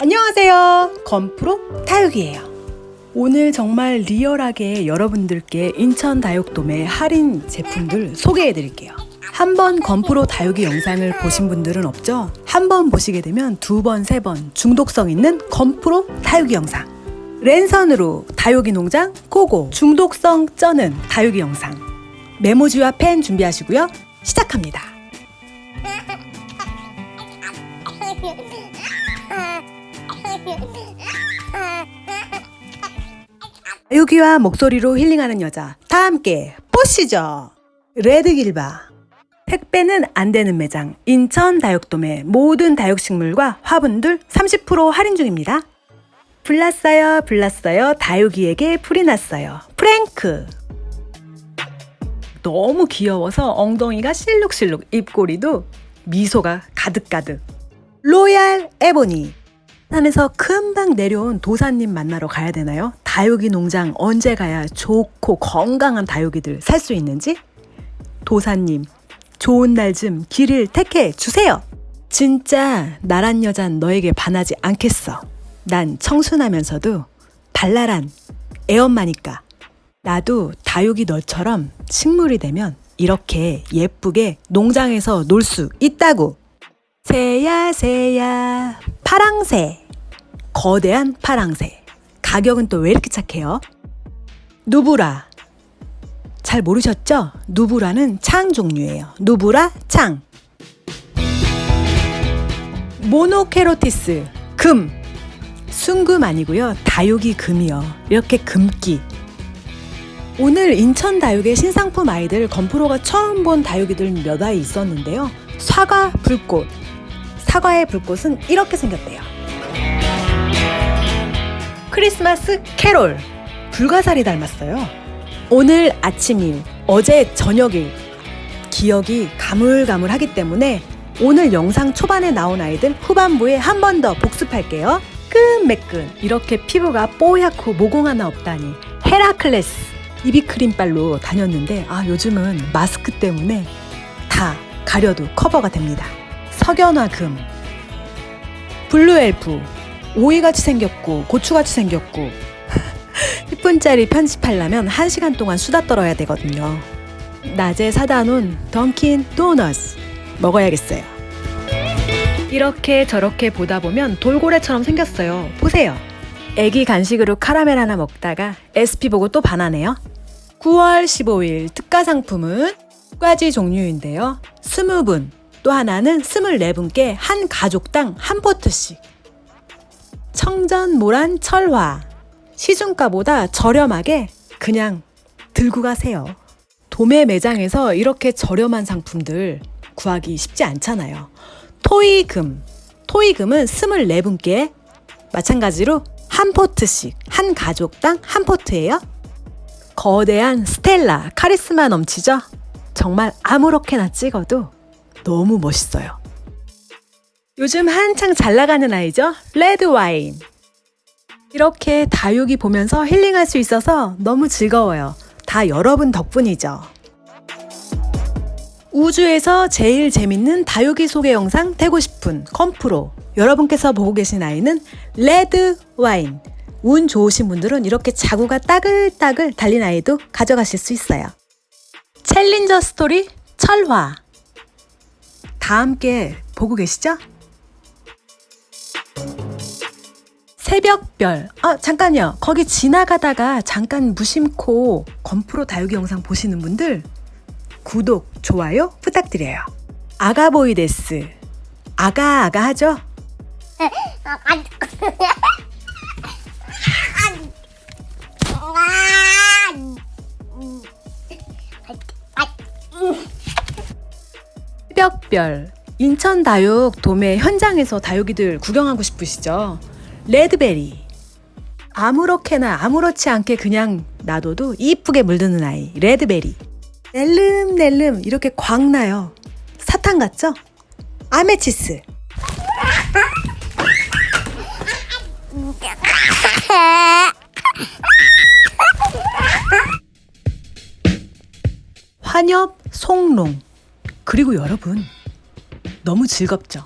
안녕하세요. 건프로 다육이에요. 오늘 정말 리얼하게 여러분들께 인천 다육돔의 할인 제품들 소개해 드릴게요. 한번 건프로 다육이 영상을 보신 분들은 없죠? 한 번 보시게 되면 두 번, 세 번 중독성 있는 건프로 다육이 영상. 랜선으로 다육이 농장 고고 중독성 쩌는 다육이 영상. 메모지와 펜 준비하시고요. 시작합니다 다육이와 목소리로 힐링하는 여자. 다 함께 보시죠. 레드길바. 택배는 안 되는 매장. 인천 다육돔의 모든 다육식물과 화분들 30% 할인 중입니다. 불났어요 불났어요. 다육이에게 풀이 났어요. 프랭크. 너무 귀여워서 엉덩이가 실룩실룩 입꼬리도 미소가 가득가득. 로얄 에보니 산에서 금방 내려온 도사님 만나러 가야 되나요? 다육이 농장 언제 가야 좋고 건강한 다육이들 살 수 있는지? 도사님, 좋은 날 좀 길을 택해 주세요! 진짜 나란 여잔 너에게 반하지 않겠어. 난 청순하면서도 발랄한 애엄마니까. 나도 다육이 너처럼 식물이 되면 이렇게 예쁘게 농장에서 놀 수 있다고. 새야 새야. 파랑새. 거대한 파랑새. 가격은 또 왜 이렇게 착해요? 누브라. 잘 모르셨죠? 누브라는 창 종류예요. 누브라 창. 모노케로티스. 금. 순금 아니고요. 다육이 금이요. 이렇게 금기. 오늘 인천 다육의 신상품 아이들 건프로가 처음 본 다육이들 몇 아이 있었는데요. 사과 불꽃 사과의 불꽃은 이렇게 생겼대요. 크리스마스 캐롤 불가사리 닮았어요. 오늘 아침일, 어제 저녁일 기억이 가물가물하기 때문에 오늘 영상 초반에 나온 아이들 후반부에 한 번 더 복습할게요. 매끈매끈 이렇게 피부가 뽀얗고 모공 하나 없다니 헤라클레스 비비크림빨로 다녔는데 아 요즘은 마스크 때문에 다 가려도 커버가 됩니다. 석연화금. 블루엘프. 오이같이 생겼고 고추같이 생겼고. 10분짜리 편집하려면 1시간 동안 수다 떨어야 되거든요. 낮에 사다 놓은 던킨 도너스 먹어야겠어요. 이렇게 저렇게 보다 보면 돌고래처럼 생겼어요. 보세요. 애기 간식으로 카라멜 하나 먹다가 SP 보고 또 반하네요. 9월 15일 특가 상품은 두 가지 종류인데요. 20분 또 하나는 24분께 한 가족당 한 포트씩. 청전 모란 철화. 시중가보다 저렴하게 그냥 들고 가세요. 도매 매장에서 이렇게 저렴한 상품들 구하기 쉽지 않잖아요. 토이금. 토이금은 24분께 마찬가지로 한 포트씩 한 가족당 한 포트예요. 거대한 스텔라 카리스마 넘치죠? 정말 아무렇게나 찍어도 너무 멋있어요. 요즘 한창 잘 나가는 아이죠? 레드 와인. 이렇게 다육이 보면서 힐링할 수 있어서 너무 즐거워요. 다 여러분 덕분이죠. 우주에서 제일 재밌는 다육이 소개 영상 되고 싶은 건프로 여러분께서 보고 계신 아이는 레드 와인 운 좋으신 분들은 이렇게 자구가 따글따글 달린 아이도 가져가실 수 있어요. 챌린저 스토리 철화 다 함께 보고 계시죠? 새벽별 아 잠깐요 거기 지나가다가 잠깐 무심코 건프로 다육이 영상 보시는 분들 구독, 좋아요 부탁드려요 아가보이데스 아가 아가 하죠? 새벽별 인천 다육 도매 현장에서 다육이들 구경하고 싶으시죠? 레드베리. 아무렇게나 아무렇지 않게 그냥 놔둬도 이쁘게 물드는 아이 레드베리. 낼름낼름 이렇게 광 나요. 사탕 같죠? 아메치스. 환엽, 송롱 그리고 여러분 너무 즐겁죠?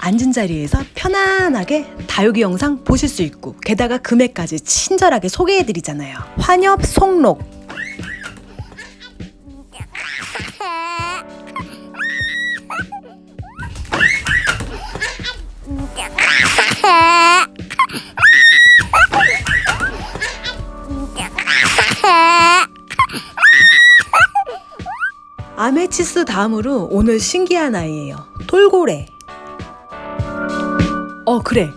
앉은 자리에서 편안하게 다육이 영상 보실 수 있고 게다가 금액까지 친절하게 소개해드리잖아요. 환엽 송록 치스 다음으로 오늘 신기한 아이예요. 돌고래. 어 그래.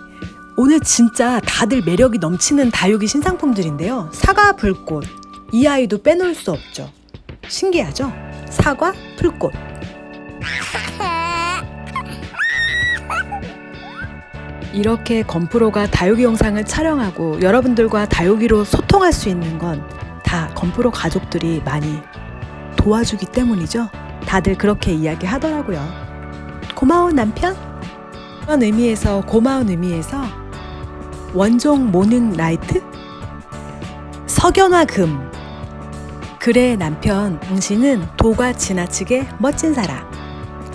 오늘 진짜 다들 매력이 넘치는 다육이 신상품들인데요. 사과 불꽃. 이 아이도 빼놓을 수 없죠. 신기하죠? 사과 불꽃. 이렇게 건프로가 다육이 영상을 촬영하고 여러분들과 다육이로 소통할 수 있는 건 다 건프로 가족들이 많이 도와주기 때문이죠. 다들 그렇게 이야기하더라고요. 고마운 남편? 그런 의미에서 고마운 의미에서 원종 모닝 라이트? 석연화 금 그래 남편 당신은 도가 지나치게 멋진 사람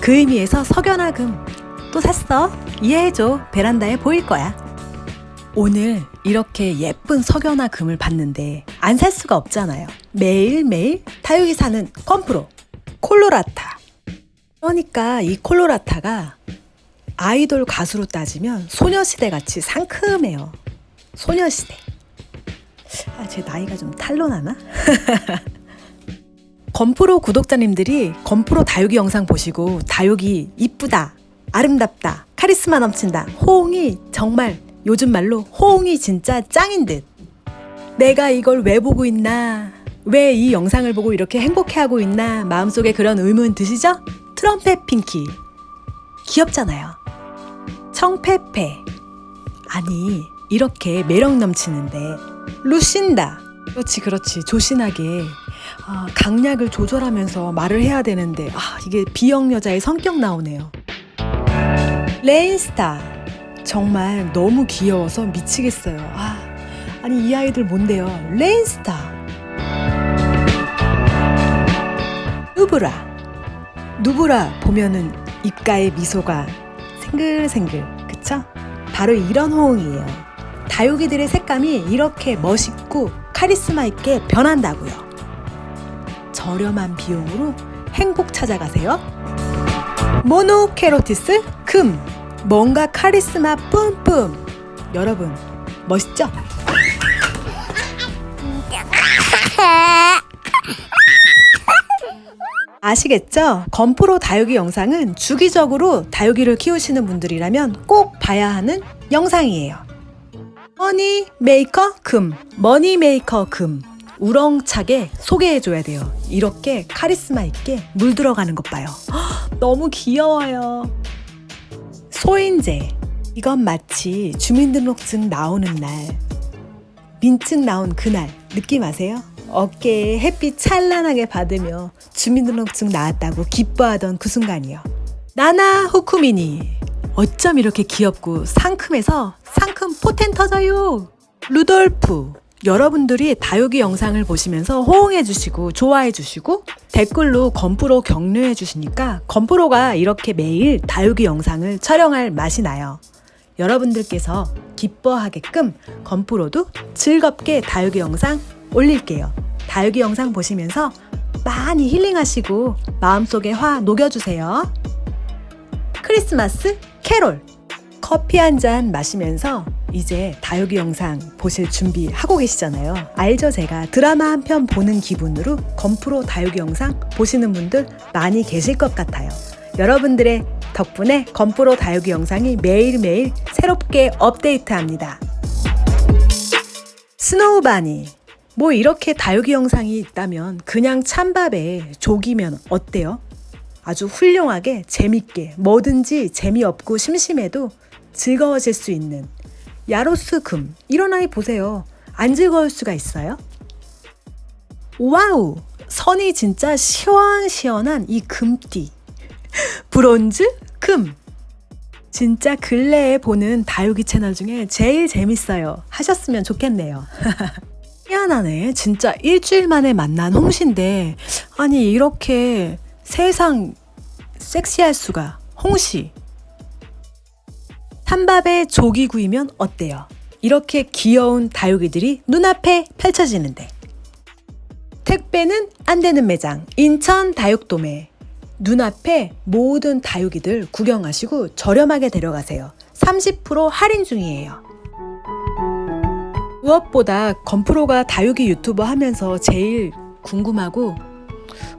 그 의미에서 석연화 금 또 샀어 이해해줘 베란다에 보일 거야 오늘 이렇게 예쁜 석연화 금을 봤는데 안 살 수가 없잖아요. 매일매일 다육이 사는 컴프로 콜로라타. 그러니까 이 콜로라타가 아이돌 가수로 따지면 소녀시대 같이 상큼해요. 소녀시대. 아, 제 나이가 좀 탄로나나? 건프로 구독자님들이 건프로 다육이 영상 보시고 다육이 이쁘다, 아름답다, 카리스마 넘친다, 호응이 정말 요즘 말로 호응이 진짜 짱인 듯. 내가 이걸 왜 보고 있나? 왜 이 영상을 보고 이렇게 행복해하고 있나? 마음속에 그런 의문 드시죠? 트럼펫 핑키. 귀엽잖아요. 청페페. 아니, 이렇게 매력 넘치는데. 루신다. 그렇지, 그렇지. 조신하게. 아, 강약을 조절하면서 말을 해야 되는데, 아, 이게 비형 여자의 성격 나오네요. 레인스타. 정말 너무 귀여워서 미치겠어요. 아, 아니 이 아이들 뭔데요? 레인스타, 누브라, 누브라 보면은 입가에 미소가 생글생글, 그쵸? 바로 이런 호응이에요. 다육이들의 색감이 이렇게 멋있고 카리스마 있게 변한다고요. 저렴한 비용으로 행복 찾아가세요. 모노케로티스 금 뭔가 카리스마 뿜뿜. 여러분, 멋있죠? 아시겠죠? 건프로 다육이 영상은 주기적으로 다육이를 키우시는 분들이라면 꼭 봐야 하는 영상이에요. 머니 메이커 금, 머니 메이커 금. 우렁차게 소개해줘야 돼요. 이렇게 카리스마 있게 물 들어가는 것 봐요. 너무 귀여워요. 소인제. 이건 마치 주민등록증 나오는 날, 민증 나온 그날 느낌 아세요? 어깨에 햇빛 찬란하게 받으며 주민등록증 나왔다고 기뻐하던 그 순간이요. 나나 후쿠미니. 어쩜 이렇게 귀엽고 상큼해서 상큼 포텐 터져요. 루돌프. 여러분들이 다육이 영상을 보시면서 호응해 주시고 좋아해 주시고 댓글로 건프로 격려해 주시니까 건프로가 이렇게 매일 다육이 영상을 촬영할 맛이 나요. 여러분들께서 기뻐하게끔 건프로도 즐겁게 다육이 영상 올릴게요. 다육이 영상 보시면서 많이 힐링하시고 마음속에 화 녹여주세요. 크리스마스 캐롤 커피 한 잔 마시면서 이제 다육이 영상 보실 준비하고 계시잖아요. 알죠? 제가 드라마 한 편 보는 기분으로 건프로 다육이 영상 보시는 분들 많이 계실 것 같아요. 여러분들의 덕분에 건프로 다육이 영상이 매일매일 새롭게 업데이트합니다. 스노우바니 뭐 이렇게 다육이 영상이 있다면 그냥 찬밥에 조기면 어때요? 아주 훌륭하게 재밌게 뭐든지 재미없고 심심해도 즐거워질 수 있는 야로스 금 이런 아이 보세요. 안 즐거울 수가 있어요? 와우! 선이 진짜 시원시원한 이 금띠. 브론즈 금. 진짜 근래에 보는 다육이 채널 중에 제일 재밌어요. 하셨으면 좋겠네요. 희한하네. 진짜 일주일 만에 만난 홍시인데, 아니, 이렇게 세상 섹시할 수가. 홍시. 찬밥에 조기 구이면 어때요? 이렇게 귀여운 다육이들이 눈앞에 펼쳐지는데 택배는 안 되는 매장 인천 다육도매 눈앞에 모든 다육이들 구경하시고 저렴하게 데려가세요 30% 할인 중이에요 무엇보다 건프로가 다육이 유튜버 하면서 제일 궁금하고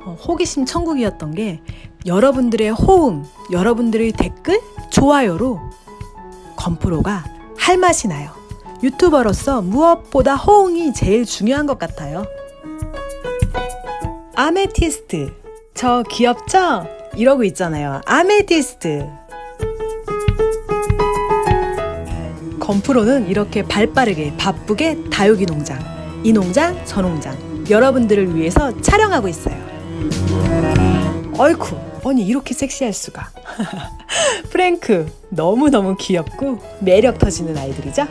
어, 호기심 천국이었던 게 여러분들의 호응, 여러분들의 댓글, 좋아요로 건프로가 할 맛이 나요. 유튜버로서 무엇보다 호응이 제일 중요한 것 같아요. 아메티스트. 저 귀엽죠? 이러고 있잖아요. 아메티스트. 건프로는 이렇게 발빠르게 바쁘게 다육이 농장, 이 농장, 저 농장 여러분들을 위해서 촬영하고 있어요. 어이쿠, 아니 이렇게 섹시할 수가. 프랭크 너무너무 귀엽고 매력 터지는 아이들이죠?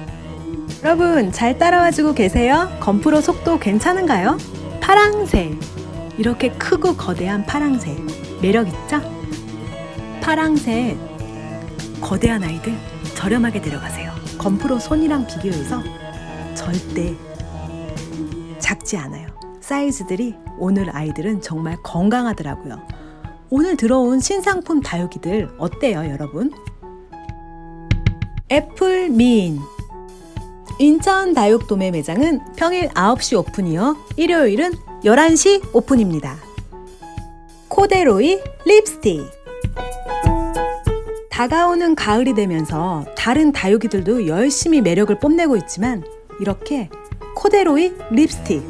여러분 잘 따라와주고 계세요? 건프로 속도 괜찮은가요? 파랑새 이렇게 크고 거대한 파랑새 매력 있죠? 파랑새 거대한 아이들 저렴하게 데려가세요. 건프로 손이랑 비교해서 절대 작지 않아요. 사이즈들이 오늘 아이들은 정말 건강하더라고요. 오늘 들어온 신상품 다육이들 어때요, 여러분? 애플민 인천 다육 도매 매장은 평일 9시 오픈이요. 일요일은 11시 오픈입니다. 코데로이 립스틱 다가오는 가을이 되면서 다른 다육이들도 열심히 매력을 뽐내고 있지만 이렇게 코데로이 립스틱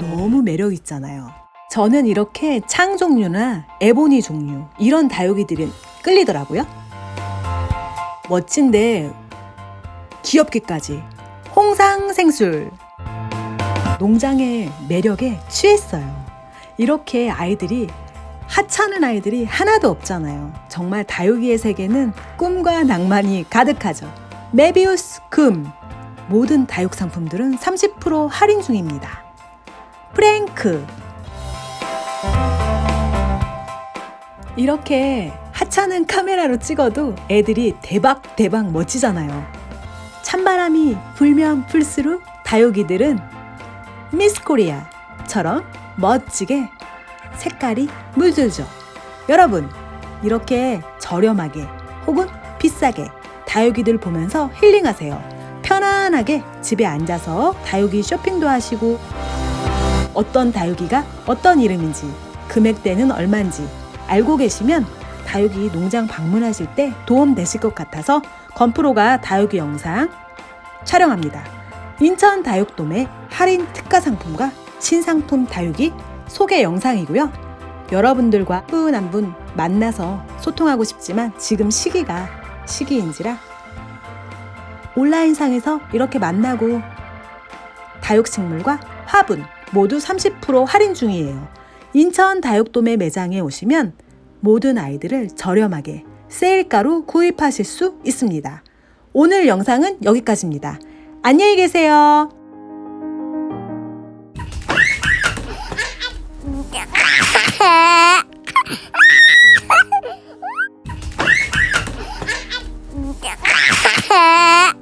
너무 매력 있잖아요. 저는 이렇게 창 종류나 에보니 종류 이런 다육이들이 끌리더라고요. 멋진데 귀엽기까지 홍상생술 농장의 매력에 취했어요. 이렇게 아이들이 하찮은 아이들이 하나도 없잖아요. 정말 다육이의 세계는 꿈과 낭만이 가득하죠. 메비우스 금 모든 다육 상품들은 30% 할인 중입니다. 프랭크 이렇게 하찮은 카메라로 찍어도 애들이 대박 대박 멋지잖아요. 찬바람이 불면 불수록 다육이들은 미스 코리아처럼 멋지게 색깔이 물들죠. 여러분, 이렇게 저렴하게 혹은 비싸게 다육이들 보면서 힐링하세요. 편안하게 집에 앉아서 다육이 쇼핑도 하시고 어떤 다육이가 어떤 이름인지 금액대는 얼마인지 알고 계시면 다육이 농장 방문하실 때 도움 되실 것 같아서 건프로가 다육이 영상 촬영합니다. 인천 다육돔의 할인 특가 상품과 신상품 다육이 소개 영상이고요. 여러분들과 한분한 분 만나서 소통하고 싶지만 지금 시기가 시기인지라 온라인상에서 이렇게 만나고 다육식물과 화분 모두 30% 할인 중이에요. 인천 다육돔의 매장에 오시면 모든 아이들을 저렴하게 세일가로 구입하실 수 있습니다. 오늘 영상은 여기까지입니다. 안녕히 계세요. Ha ha ha!